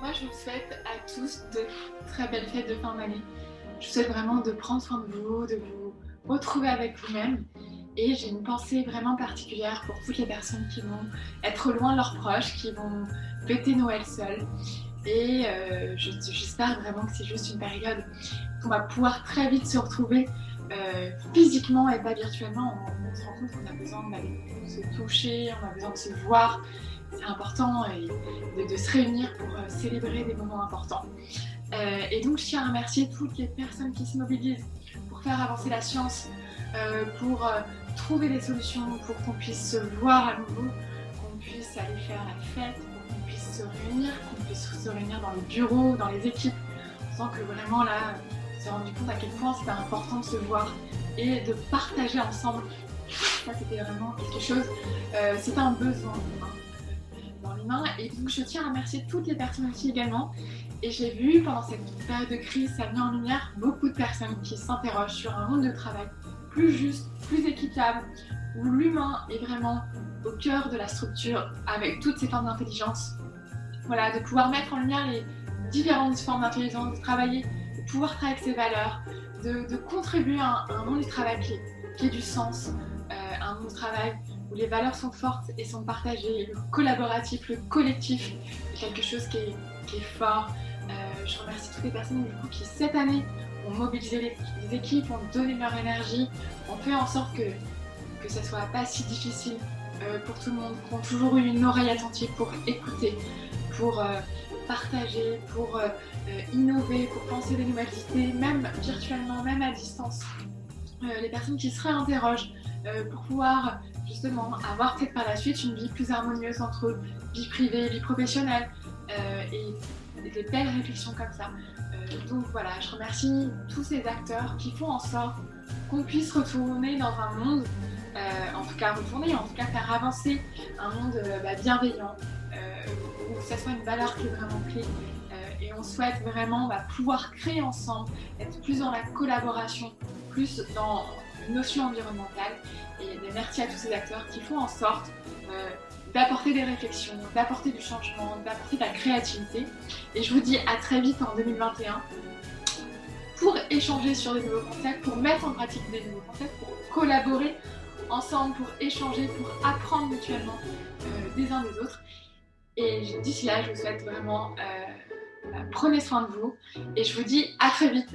Moi, je vous souhaite à tous de très belles fêtes de fin d'année. Je vous souhaite vraiment de prendre soin de vous, de vous retrouver avec vous-même. Et j'ai une pensée vraiment particulière pour toutes les personnes qui vont être loin de leurs proches, qui vont fêter Noël seuls. Et euh, j'espère vraiment que c'est juste une période qu'on va pouvoir très vite se retrouver euh, physiquement et pas virtuellement. On, se rend compte qu'on a besoin de se toucher, on a besoin de se voir. C'est important de, se réunir pour euh, célébrer des moments importants. et donc je tiens à remercier toutes les personnes qui se mobilisent pour faire avancer la science, pour trouver des solutions, pour qu'on puisse se voir à nouveau, qu'on puisse aller faire la fête, se réunir, qu'on puisse se réunir dans les bureaux, dans les équipes. On sent que vraiment là, on s'est rendu compte à quel point c'était important de se voir et de partager ensemble. Ça, c'était vraiment quelque chose, euh, c'était un besoin dans l'humain. Et donc, je tiens à remercier toutes les personnes aussi également. Et j'ai vu pendant cette période de crise, ça a mis en lumière beaucoup de personnes qui s'interrogent sur un monde de travail plus juste, plus équitable, où l'humain est vraiment au cœur de la structure avec toutes ces formes d'intelligence voilà, de pouvoir mettre en lumière les différentes formes d'intelligence, de travailler, de pouvoir travailler avec ses valeurs, de, contribuer à un, monde du travail qui, ait du sens, euh, un monde du travail où les valeurs sont fortes et sont partagées, le collaboratif, le collectif, quelque chose qui est, fort. Euh, je remercie toutes les personnes qui cette année ont mobilisé les, équipes, ont donné leur énergie, ont fait en sorte que, que ça soit pas si difficile euh, pour tout le monde, qui ont toujours eu une oreille attentive pour écouter, pour euh, partager, pour euh, innover, pour penser des nouvelles idées, même virtuellement, même à distance. les personnes qui se réinterrogent pour pouvoir justement avoir peut-être par la suite une vie plus harmonieuse entre vie privée et vie professionnelle et, des belles réflexions comme ça. donc voilà, je remercie tous ces acteurs qui font en sorte qu'on puisse retourner dans un monde, en tout cas retourner, en tout cas faire avancer un monde bah, bienveillant, que ça soit une valeur qui est vraiment clé. Euh, et on souhaite vraiment bah, pouvoir créer ensemble, être plus dans la collaboration, plus dans une notion environnementale. Et merci à tous ces acteurs qui font en sorte euh, d'apporter des réflexions, d'apporter du changement, d'apporter de la créativité. Et je vous dis à très vite en 2021 pour échanger sur des nouveaux concepts, pour mettre en pratique des nouveaux concepts, pour collaborer ensemble, pour échanger, pour apprendre mutuellement euh, des uns des autres. Et d'ici là, je vous souhaite vraiment, euh, prenez soin de vous et je vous dis à très vite.